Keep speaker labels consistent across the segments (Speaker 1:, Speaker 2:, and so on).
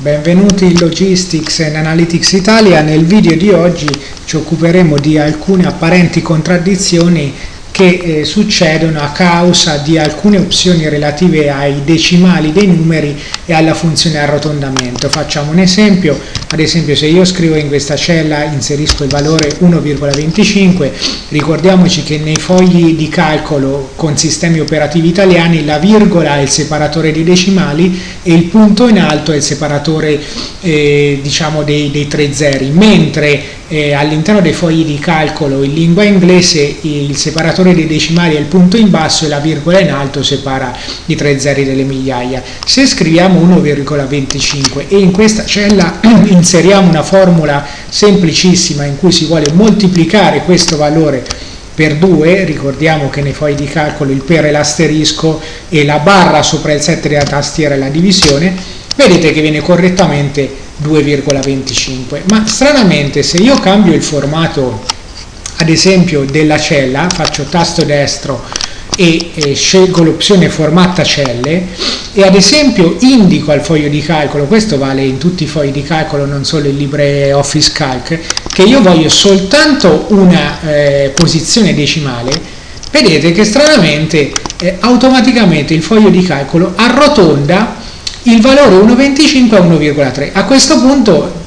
Speaker 1: Benvenuti in Logistics and Analytics Italia. Nel video di oggi ci occuperemo di alcune apparenti contraddizioni che eh, succedono a causa di alcune opzioni relative ai decimali dei numeri e alla funzione arrotondamento. Facciamo un esempio, ad esempio se io scrivo in questa cella inserisco il valore 1,25, ricordiamoci che nei fogli di calcolo con sistemi operativi italiani la virgola è il separatore dei decimali e il punto in alto è il separatore eh, diciamo dei, dei tre zeri, mentre eh, all'interno dei fogli di calcolo in lingua inglese il separatore dei decimali è il punto in basso e la virgola in alto separa i tre zeri delle migliaia. Se scriviamo 1,25 e in questa cella inseriamo una formula semplicissima in cui si vuole moltiplicare questo valore per 2, ricordiamo che nei fogli di calcolo il per è l'asterisco e la barra sopra il 7 della tastiera è la divisione, vedete che viene correttamente 2,25 ma stranamente se io cambio il formato ad esempio della cella faccio tasto destro e, e scelgo l'opzione formatta celle e ad esempio indico al foglio di calcolo questo vale in tutti i fogli di calcolo non solo in LibreOffice Calc che io voglio soltanto una eh, posizione decimale vedete che stranamente eh, automaticamente il foglio di calcolo arrotonda il valore 1,25 a 1,3. A questo punto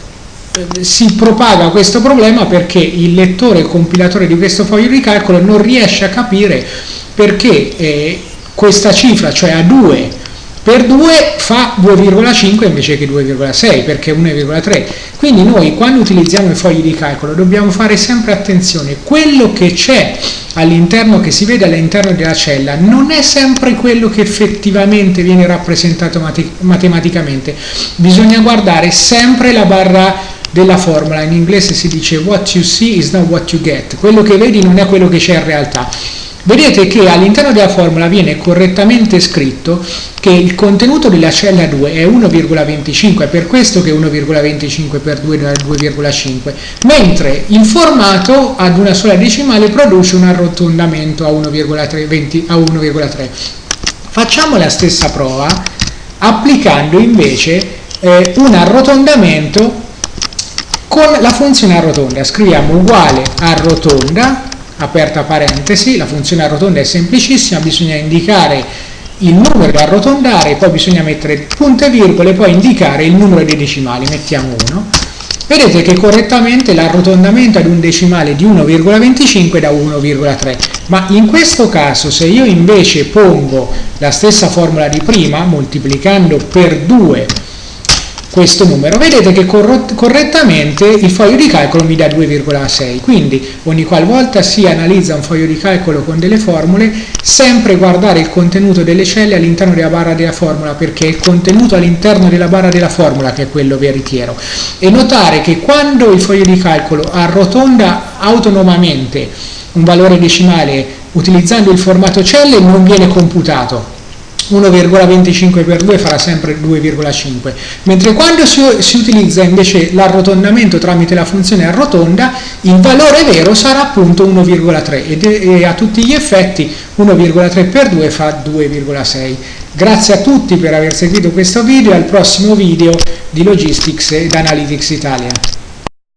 Speaker 1: si propaga questo problema perché il lettore compilatore di questo foglio di calcolo non riesce a capire perché eh, questa cifra, cioè a 2 per 2 fa 2,5 invece che 2,6 perché 1,3 quindi noi quando utilizziamo i fogli di calcolo dobbiamo fare sempre attenzione. Quello che c'è all'interno che si vede all'interno della cella non è sempre quello che effettivamente viene rappresentato mate matematicamente. Bisogna guardare sempre la barra della formula. In inglese si dice what you see is not what you get. Quello che vedi non è quello che c'è in realtà. Vedete che all'interno della formula viene correttamente scritto che il contenuto della cella 2 è 1,25, è per questo che 1,25 per 2 è 2,5, mentre il formato ad una sola decimale produce un arrotondamento a 1,3. Facciamo la stessa prova applicando invece eh, un arrotondamento con la funzione arrotonda. Scriviamo uguale arrotonda aperta parentesi, la funzione arrotonda è semplicissima, bisogna indicare il numero da arrotondare, poi bisogna mettere punte virgole, poi indicare il numero dei decimali, mettiamo 1. Vedete che correttamente l'arrotondamento ad un decimale di 1,25 da 1,3, ma in questo caso se io invece pongo la stessa formula di prima, moltiplicando per 2 questo numero, vedete che correttamente il foglio di calcolo mi dà 2,6, quindi ogni qualvolta si analizza un foglio di calcolo con delle formule, sempre guardare il contenuto delle celle all'interno della barra della formula, perché è il contenuto all'interno della barra della formula che è quello veritiero, e notare che quando il foglio di calcolo arrotonda autonomamente un valore decimale utilizzando il formato celle non viene computato, 1,25 per 2 farà sempre 2,5 mentre quando si, si utilizza invece l'arrotondamento tramite la funzione arrotonda il valore vero sarà appunto 1,3 ed e a tutti gli effetti 1,3 per 2 fa 2,6 grazie a tutti per aver seguito questo video e al prossimo video di Logistics ed Analytics Italia